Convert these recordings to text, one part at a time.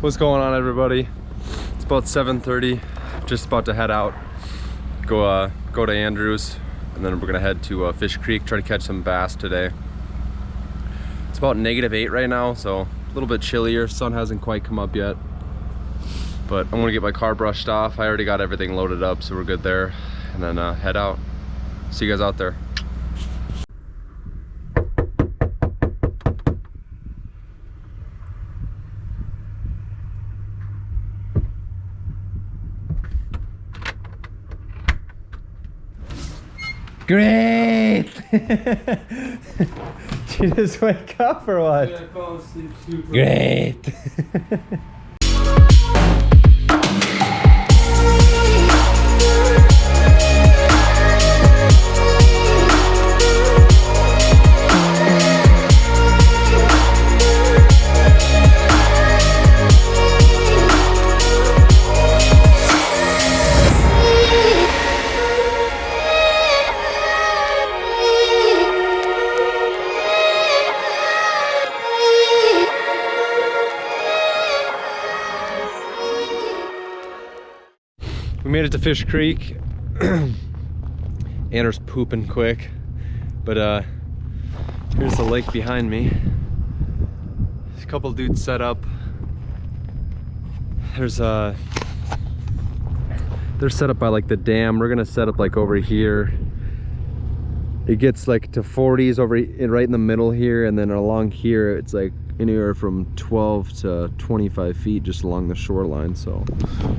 What's going on everybody? It's about 7.30, just about to head out. Go uh, go to Andrews, and then we're gonna head to uh, Fish Creek, try to catch some bass today. It's about negative eight right now, so a little bit chillier. Sun hasn't quite come up yet. But I'm gonna get my car brushed off. I already got everything loaded up, so we're good there. And then uh, head out. See you guys out there. Great! Did you just wake up or what? Great! We made it to Fish Creek. Anders pooping quick. But uh here's the lake behind me. There's a couple dudes set up. There's uh they're set up by like the dam. We're gonna set up like over here. It gets like to 40s over right in the middle here, and then along here it's like anywhere from 12 to 25 feet just along the shoreline. So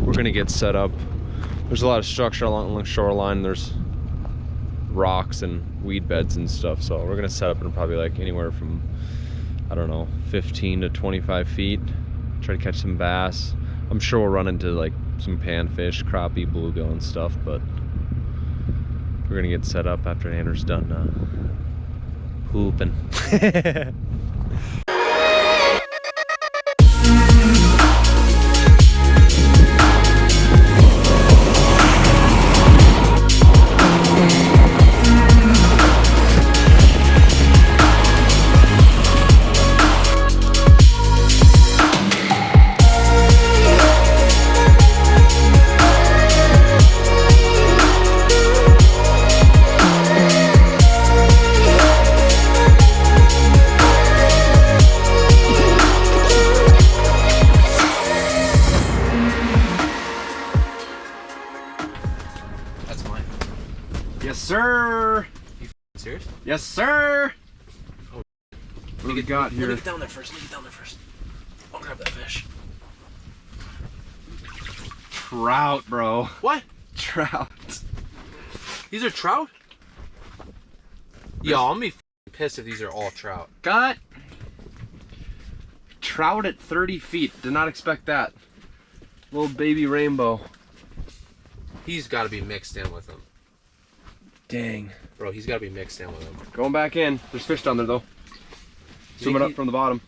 we're gonna get set up there's a lot of structure along the shoreline. There's rocks and weed beds and stuff. So we're gonna set up in probably like anywhere from, I don't know, 15 to 25 feet. Try to catch some bass. I'm sure we'll run into like some panfish, crappie, bluegill and stuff, but we're gonna get set up after Anders done uh, pooping. Yes, sir. You serious? Yes, sir. Oh. What do we got Let me here? get down there first. Let me get down there first. I'll grab that fish. Trout, bro. What? Trout. These are trout? Yo, I'm gonna be pissed if these are all trout. Got trout at 30 feet. Did not expect that. Little baby rainbow. He's got to be mixed in with them. Dang. Bro, he's got to be mixed in with them. Going back in. There's fish down there though. Swimming up he- from the bottom.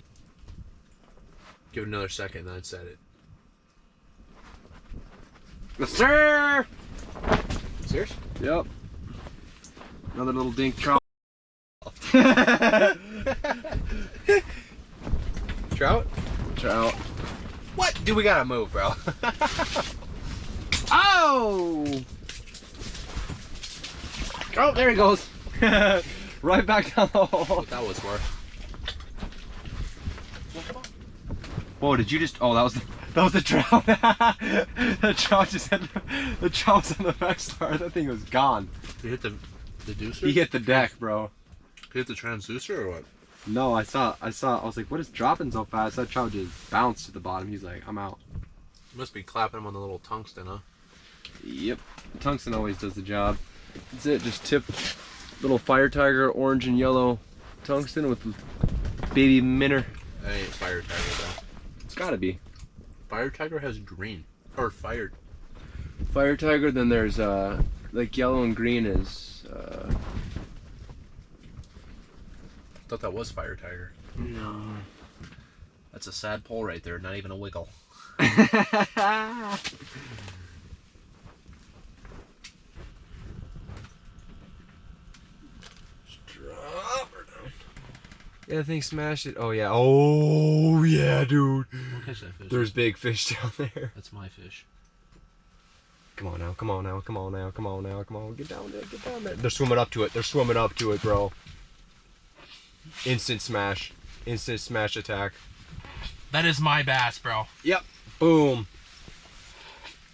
Give it another second, then I'd set it. Yes, sir. Serious? Yep. Another little dink trout. Trout? trout. What? Dude, we gotta move, bro. Oh! Oh, there he goes. right back down the hole. what that was for. Whoa, did you just? Oh, that was the, that was the trout. the trout just had the trout was on the back star. That thing was gone. You hit the the deucer? He hit the deck, bro. You hit the transducer or what? No, I saw, I saw. I was like, what is dropping so fast? That trout just bounced to the bottom. He's like, I'm out. Must be clapping him on the little tungsten, huh? Yep. Tungsten always does the job. That's it. Just tip little fire tiger, orange and yellow tungsten with baby minnow. That ain't fire tiger though. It's gotta be. Fire tiger has green. Or fire. Fire tiger, then there's uh like yellow and green is uh I thought that was fire tiger. no. That's a sad pole right there, not even a wiggle. Drop her down. Yeah, I think smash it. Oh yeah. Oh yeah, dude. catch that fish. There's big fish down there. That's my fish. Come on now, come on now, come on now, come on now, come on. Get down there, get down there. They're swimming up to it. They're swimming up to it, bro. Instant smash. Instant smash attack. That is my bass, bro. Yep. Boom.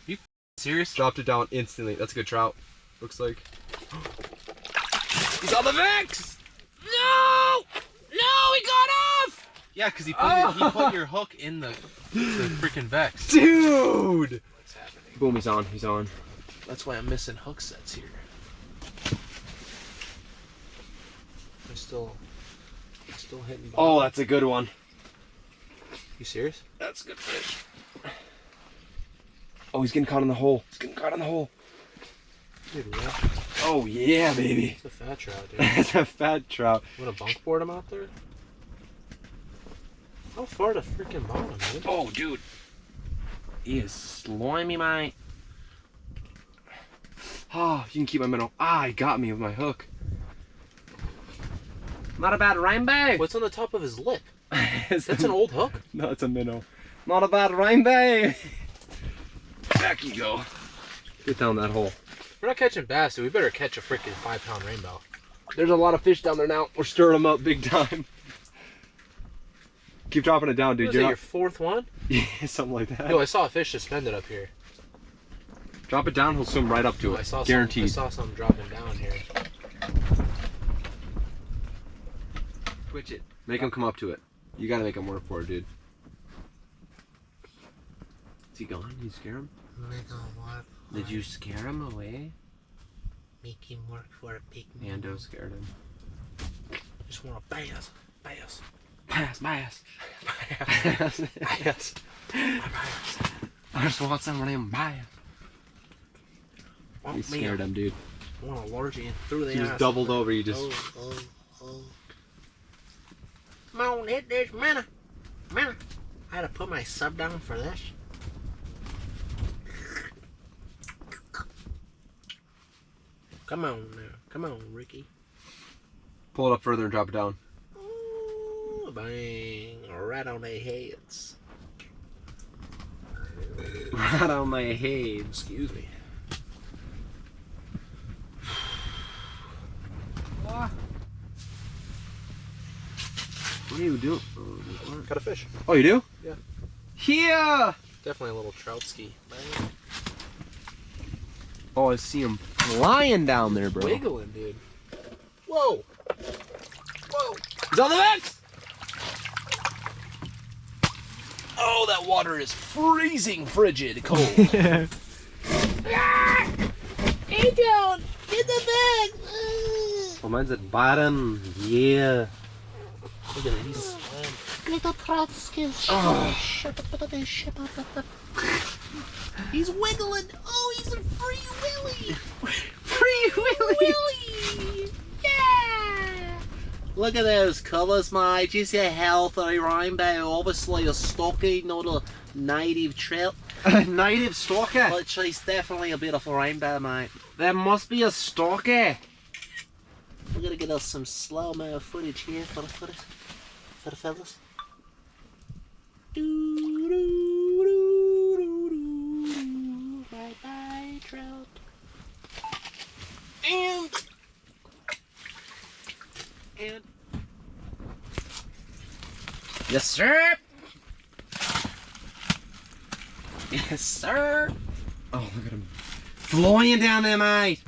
You serious? Dropped it down instantly. That's a good trout. Looks like. He's on the Vex! No! No, he got off! Yeah, because he, put Oh. he put your hook in the, the freaking Vex. Dude! What's happening? Boom, he's on, he's on. That's why I'm missing hook sets here. I'm still, still hitting. Oh, that's a good one. you serious? That's a good fish. Oh, he's getting caught in the hole. He's getting caught in the hole. Dude, what? Oh, yeah, baby. It's a fat trout, dude. That's a fat trout. Want to bunk board him out there? How far to freaking bottom, dude? Oh, dude. He is slimy, mate. Ah, you can keep my minnow. Ah, he got me with my hook. Not a bad rainbow. What's on the top of his lip? Is That's an old hook. No, it's a minnow. Not a bad rainbow. Back you go. Get down that hole. We're not catching bass, so we better catch a freaking five pound rainbow. There's a lot of fish down there now. We're stirring them up big time. Keep dropping it down, Dude, You're your not... fourth one? Yeah, something like that. Yo, I saw a fish suspended up here. Drop it down, he'll swim right up to Yo, it. I saw Guaranteed. Some, I saw some dropping down here. Twitch it. Make him come up to it. You gotta make him work for it, dude. Is he gone? You scare him? Did you scare him away? Make him work for a big Mando scared him. Just want to bass, bass, Bass, bass. bass, bass. I just want some of them bass. Want You scared him, dude. Want a large in through the He was ass. doubled over. You just. Oh, oh, oh. Come on, hit this minute. Minute. I had to put my sub down for this. Come on now. Come on, Ricky. Pull it up further and drop it down. Ooh, bang. Right on their heads. Right on my head. Excuse me. What are you doing? Got a fish. Oh, you do? Yeah. Here! Definitely a little trout ski. Oh, I see him flying down there, bro. Wiggling, dude. Whoa. Whoa. He's on the Vex! Oh, that water is freezing frigid cold. yeah. Hey, down. Get the bag. Oh, mine's at bottom. Yeah. Look at these. Little trout skills. Oh. He's wiggling. Oh, he's a free willy. Free Willy! Willy. Yeah. Look at those colours, mate. Just a healthy rainbow. Obviously a stocky, not a native trout. Native stalker. But she's definitely a beautiful rainbow, mate. There must be a stalker. We're gonna get us some slow-mo footage here for the footage. For the fellas. Bye bye, trout. And and Yes, sir. yes, sir. Oh, look at him. Flying down there, mate.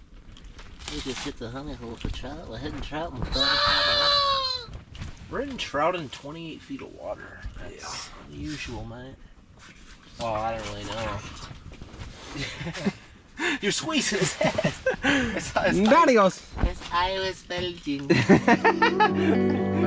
We just hit the honey hole for trout. We're hitting trout and We're in trout in 28 feet of water. That's unusual, mate. Oh, I don't really know. You're squeezing his head. It's not- it's not- goes. As I was Belgian. I'm your way.